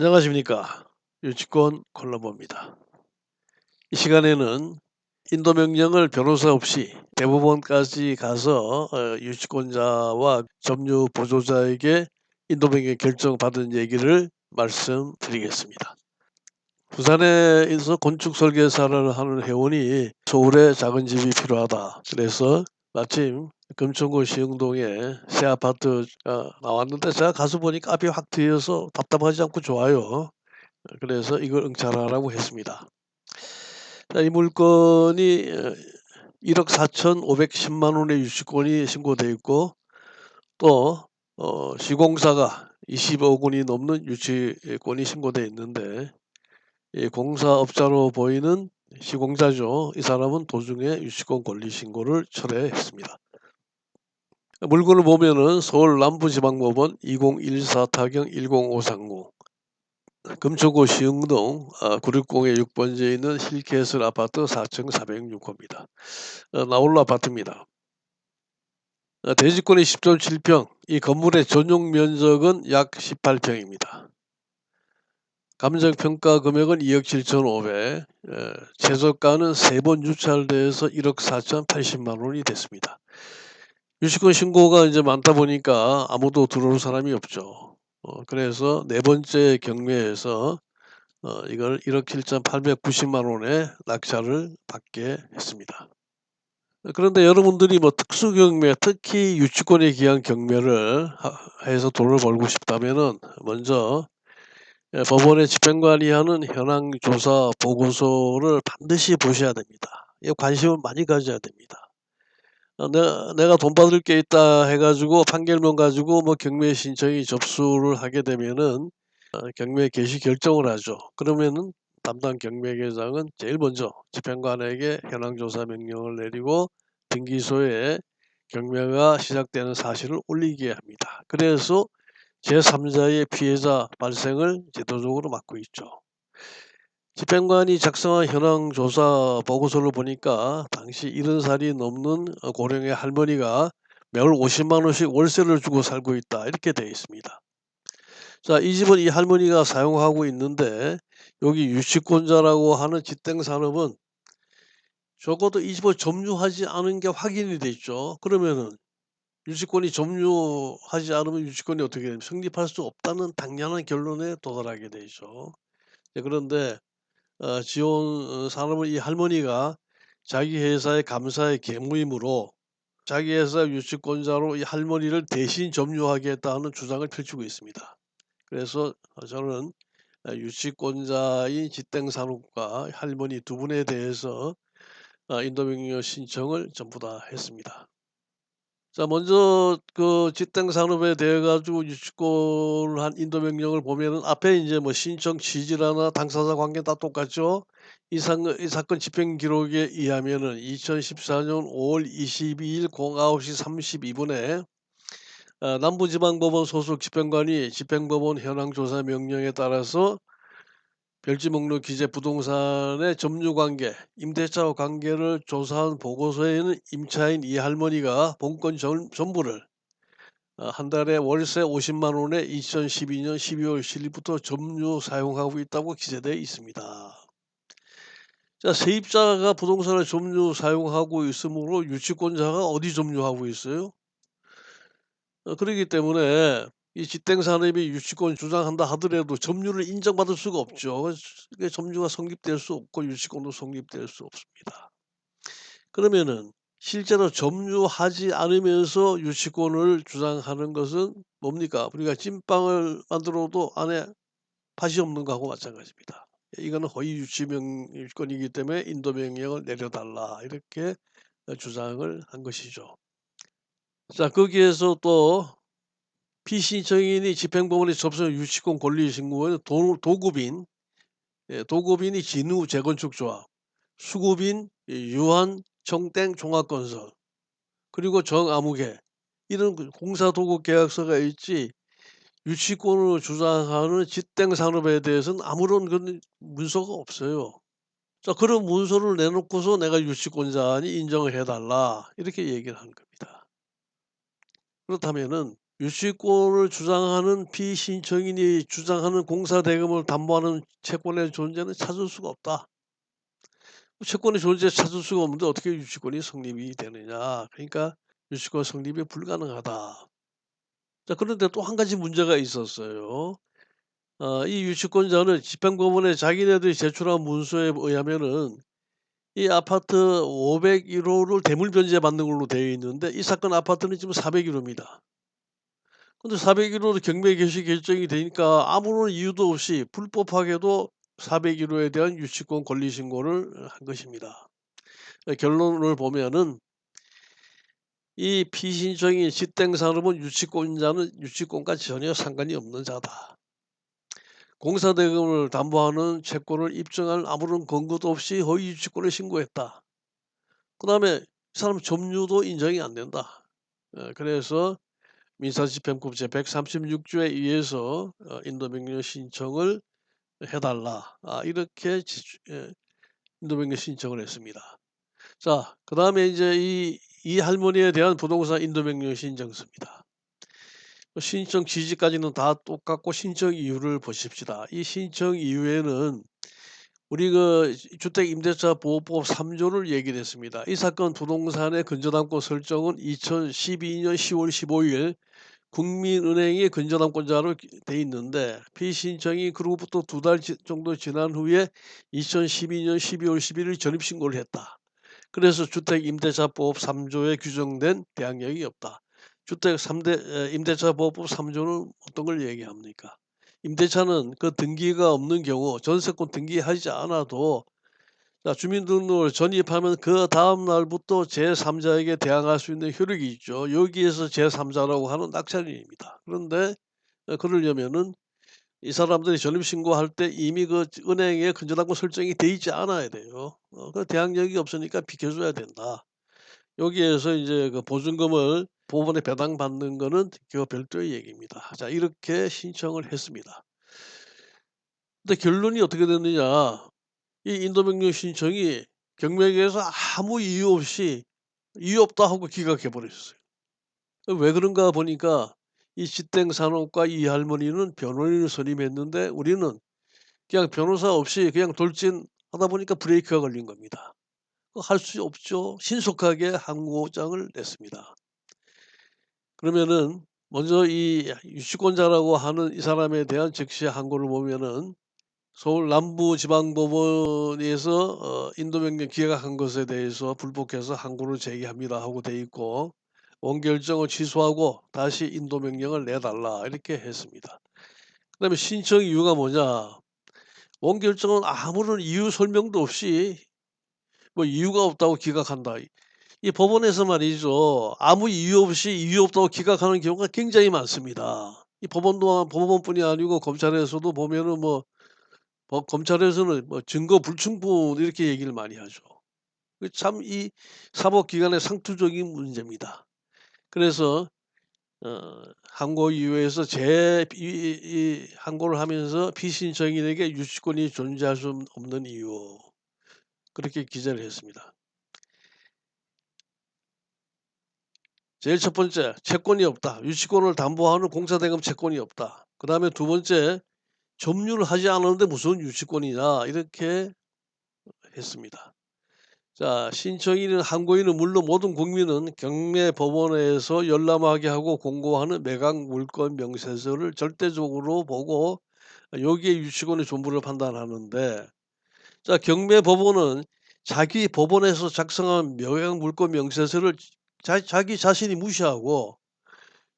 안녕하십니까 유치권 콜라보입니다. 이 시간에는 인도 명령을 변호사 없이 대법원까지 가서 어, 유치권자와 점유 보조자에게 인도 명령 결정 받은 얘기를 말씀드리겠습니다. 부산에서 건축 설계사를 하는 회원이 서울에 작은 집이 필요하다. 그래서 마침 금천구 시흥동에 새 아파트가 나왔는데 제가 가서 보니까 앞이 확 트여서 답답하지 않고 좋아요. 그래서 이걸 응찰하라고 했습니다. 자, 이 물건이 1억 4천5 1 0만 원의 유치권이 신고되어 있고 또 어, 시공사가 20억 원이 넘는 유치권이 신고되어 있는데 이 공사업자로 보이는 시공자죠. 이 사람은 도중에 유치권 권리 신고를 철회했습니다. 물건을 보면은 서울 남부지방법원 2014 타경 10539 금초구 시흥동 960의 아, 6번지에 있는 힐캐슬 아파트 4층 406호입니다. 어, 나홀로 아파트입니다. 어, 대지권이 10.7평, 이 건물의 전용 면적은 약 18평입니다. 감정평가 금액은 2억 7,500, 최저가는 세번 유찰돼서 1억 4,080만 원이 됐습니다. 유치권 신고가 이제 많다 보니까 아무도 들어올 사람이 없죠. 어, 그래서 네 번째 경매에서 어, 이걸 1억 7,890만 원에 낙찰을 받게 했습니다. 그런데 여러분들이 뭐 특수 경매, 특히 유치권에 기한 경매를 해서 돈을 벌고 싶다면은 먼저 예, 법원의 집행관이 하는 현황 조사 보고서를 반드시 보셔야 됩니다. 관심을 많이 가져야 됩니다. 어, 내가, 내가 돈 받을 게 있다 해가지고 판결문 가지고 뭐 경매 신청이 접수를 하게 되면은 어, 경매 개시 결정을 하죠. 그러면은 담당 경매계장은 제일 먼저 집행관에게 현황조사 명령을 내리고 등기소에 경매가 시작되는 사실을 올리게 합니다. 그래서 제3자의 피해자 발생을 제도적으로 막고 있죠. 집행관이 작성한 현황 조사 보고서를 보니까 당시 70살이 넘는 고령의 할머니가 매월 50만 원씩 월세를 주고 살고 있다 이렇게 되어 있습니다. 자, 이 집은 이 할머니가 사용하고 있는데 여기 유치권자라고 하는 집행 산업은 적어도 이 집을 점유하지 않은 게 확인이 돼 있죠. 그러면은 유치권이 점유하지 않으면 유치권이 어떻게 되면 성립할 수 없다는 당연한 결론에 도달하게 되죠. 그런데 어, 지원 어, 산업은 이 할머니가 자기 회사의 감사의 계무이므로 자기 회사 유치권자로 이 할머니를 대신 점유하겠다는 주장을 펼치고 있습니다. 그래서 저는 유치권자인 지땡산업과 할머니 두 분에 대해서 어, 인도명령 신청을 전부 다 했습니다. 자 먼저 그 집행 산업에 대해 가지고 유치권을 한 인도 명령을 보면은 앞에 이제 뭐 신청 취지라나 당사자 관계 다 똑같죠. 이, 사, 이 사건 집행 기록에 의하면은 2014년 5월 22일 09시 32분에 어, 남부지방법원 소속 집행관이 집행법원 현황조사 명령에 따라서 별지 목록 기재 부동산의 점유관계, 임대차 관계를 조사한 보고서에는 임차인 이 할머니가 본권 전부를 어, 한 달에 월세 50만 원에 2012년 12월 7일부터 점유 사용하고 있다고 기재되어 있습니다. 자, 세입자가 부동산을 점유 사용하고 있으므로 유치권자가 어디 점유하고 있어요? 어, 그렇기 때문에 이 집행 산업이 유치권 주장한다 하더라도 점유를 인정받을 수가 없죠. 점유가 성립될 수 없고 유치권도 성립될 수 없습니다. 그러면은 실제로 점유하지 않으면서 유치권을 주장하는 것은 뭡니까? 우리가 찐빵을 만들어도 안에 팥이 없는 거하고 마찬가지입니다. 이거는 허위 유치명권이기 때문에 인도 명령을 내려달라 이렇게 주장을 한 것이죠. 자 거기에서 또 피신청인이 집행법원에 접수한 유치권 권리 신고는 도, 도급인, 예, 도급인이 진우 재건축 조합, 수급인 유한 청땡 종합건설, 그리고 정아무개 이런 그 공사 도급 계약서가 있지 유치권을 주장하는 집행 산업에 대해서는 아무런 문서가 없어요. 자 그런 문서를 내놓고서 내가 유치권자니 인정을 해달라 이렇게 얘기를 하는 겁니다. 그렇다면은 유치권을 주장하는 피신청인이 주장하는 공사 대금을 담보하는 채권의 존재는 찾을 수가 없다. 채권의 존재 찾을 수가 없는데 어떻게 유치권이 성립이 되느냐. 그러니까 유치권 성립이 불가능하다. 자 그런데 또 한 가지 문제가 있었어요. 어 이 유치권자는 집행법원에 자기네들이 제출한 문서에 의하면은 이 아파트 501 호를 대물 변제 받는 걸로 되어 있는데 이 사건 아파트는 지금 401 호입니다. 근데 401 호로 경매 개시 결정이 되니까 아무런 이유도 없이 불법하게도 401 호에 대한 유치권 권리 신고를 한 것입니다. 예 결론을 보면은 이 피신청인 집행산업은 유치권자는 유치권과 전혀 상관이 없는 자다. 공사 대금을 담보하는 채권을 입증할 아무런 근거도 없이 허위 유치권을 신고했다. 그 다음에 이 사람 점유도 인정이 안 된다. 어 그래서 민사집행법 제136 조에 의해서 어 인도명령 신청을 해 달라. 아 이렇게 인도명령 신청을 했습니다. 자 그 다음에 이제 이 이 할머니에 대한 부동산 인도명령 신청서입니다. 신청 취지까지는 다 똑같고 신청 이유를 보십시다. 이 신청 이유에는 우리 그 주택임대차 보호법 3 조를 얘기를 했습니다. 이 사건 부동산의 근저당권 설정은 2012년 10월 15일 국민은행이 근저당권자로 돼 있는데 피신청이 그로부터 두 달 정도 지난 후에 2012년 12월 11일 전입신고를 했다. 그래서 주택임대차법 3 조에 규정된 대항력이 없다. 주택 3대 임대차 보호법 3 조는 어떤 걸 얘기합니까? 임대차는 그 등기가 없는 경우 전세권 등기하지 않아도 자 주민등록을 전입하면 그 다음 날부터 제3자에게 대항할 수 있는 효력이 있죠. 여기에서 제3자라고 하는 낙찰인입니다. 그런데 어 그러려면은 이 사람들이 전입신고할 때 이미 그 은행에 근저당권 설정이 돼 있지 않아야 돼요. 어 그 대항력이 없으니까 비켜 줘야 된다. 여기에서 이제 그 보증금을 법원에 배당받는 거는 그거 별도의 얘기입니다. 자 이렇게 신청을 했습니다. 근데 결론이 어떻게 됐느냐. 이 인도명령 신청이 경매계에서 아무 이유 없이 "이유 없다." 하고 기각해 버렸어요. 왜 그런가 보니까 이 집행산업과 이 할머니는 변호인을 선임했는데 우리는 그냥 변호사 없이 그냥 돌진 하다 보니까 브레이크가 걸린 겁니다. 할 수 없죠. 신속하게 항고장을 냈습니다. 그러면은 먼저 이 유치권자라고 하는 이 사람에 대한 즉시 항고를 보면은 서울 남부지방법원에서 어 인도명령 기각한 것에 대해서 불복해서 항고를 제기합니다 하고 돼 있고 원결정을 취소하고 다시 인도명령을 내달라 이렇게 했습니다. 그 다음에 신청 이유가 뭐냐. 원결정은 아무런 이유 설명도 없이 뭐 이유가 없다고 기각한다. 이 법원에서 말이죠. 아무 이유 없이 이유 없다고 기각하는 경우가 굉장히 많습니다. 이 법원도 법원뿐이 아니고 검찰에서도 보면은 뭐어 검찰에서는 뭐 증거 불충분 이렇게 얘기를 많이 하죠. 그참이 사법기관의 상투적인 문제입니다. 그래서 어 항고 이유에서 제이이 항고를 하면서 피신청인에게 유치권이 존재할 수 없는 이유 그렇게 기재를 했습니다. 제일 첫 번째 채권이 없다. 유치권을 담보하는 공사대금 채권이 없다. 그 다음에 두 번째 점유를 하지 않았는데 무슨 유치권이냐 이렇게 했습니다. 자 신청인은 항고인은 물론 모든 국민은 경매법원에서 열람하게 하고 공고하는 매각 물권 명세서를 절대적으로 보고 여기에 유치권의 존부를 판단하는데 자 경매법원은 자기 법원에서 작성한 매각 물권 명세서를 자 자기 자신이 무시하고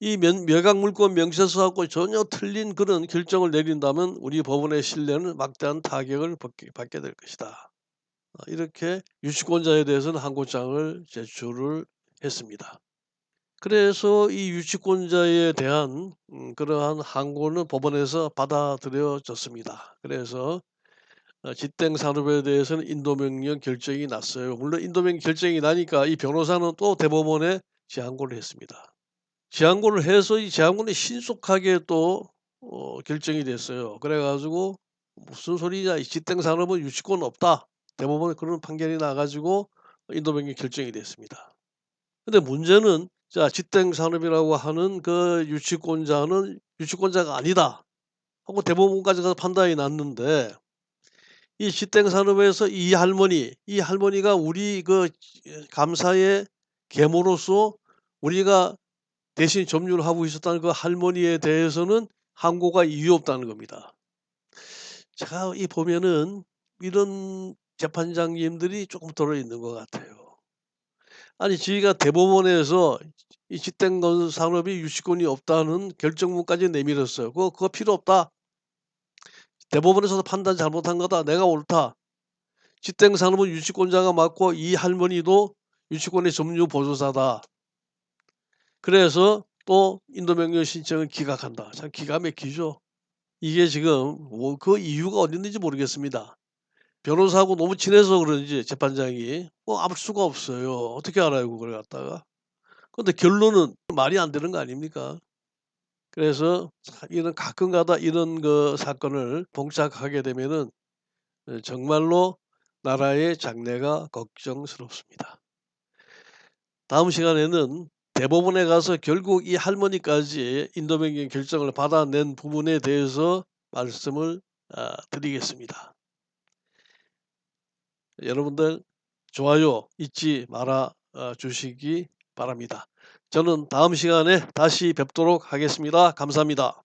이면 매각 물권 명세서하고 전혀 틀린 그런 결정을 내린다면 우리 법원의 신뢰는 막대한 타격을 받게 받게 될 것이다. 어 이렇게 유치권자에 대해서는 항고장을 제출을 했습니다. 그래서 이 유치권자에 대한 음 그러한 항고는 법원에서 받아들여졌습니다. 그래서 어 집행산업에 대해서는 인도명령 결정이 났어요. 물론 인도명령 결정이 나니까 이 변호사는 또 대법원에 재항고를 했습니다. 재항고를 해서 이 재항고는 신속하게 또 어 결정이 됐어요. 그래 가지고 "무슨 소리냐. 이 집행산업은 유치권 없다." 대법원에 그런 판결이 나 가지고 인도명령 결정이 됐습니다. 근데 문제는 자 집행 산업이라고 하는 그 유치권자는 유치권자가 아니다 하고 대법원까지 가서 판단이 났는데 이 집행 산업에서 이 할머니, 이 할머니가 우리 그 감사의 계모로서 우리가 대신 점유를 하고 있었다는 그 할머니에 대해서는 항고가 이유 없다는 겁니다. 제가 이 보면은 이런 재판장님들이 조금 들어 있는 것 같아요. 아니 저희가 대법원에서 이 집행 건 산업이 유치권이 없다는 결정문까지 내밀었어요. 그거 그거 필요 없다. 대법원에서도 판단 잘못한 거다. 내가 옳다. 집행 산업은 유치권자가 맞고 이 할머니도 유치권의 점유 보조사다. 그래서 또 인도명령 신청을 기각한다. 참 기가 막히죠. 이게 지금 뭐 그 이유가 어디 있는지 모르겠습니다. 변호사하고 너무 친해서 그런지 재판장이 뭐알 수가 없어요. 어떻게 알아요 그걸 갖다가. 근데 결론은 말이 안 되는 거 아닙니까? 그래서 참 이런 가끔가다 이런 그 사건을 봉착하게 되면은 어 정말로 나라의 장래가 걱정스럽습니다. 다음 시간에는 대법원에 가서 결국 이 할머니까지 인도명령 결정을 받아낸 부분에 대해서 말씀을 아 드리겠습니다. 여러분들 좋아요 잊지 말아 어 주시기 바랍니다. 저는 다음 시간에 다시 뵙도록 하겠습니다. 감사합니다.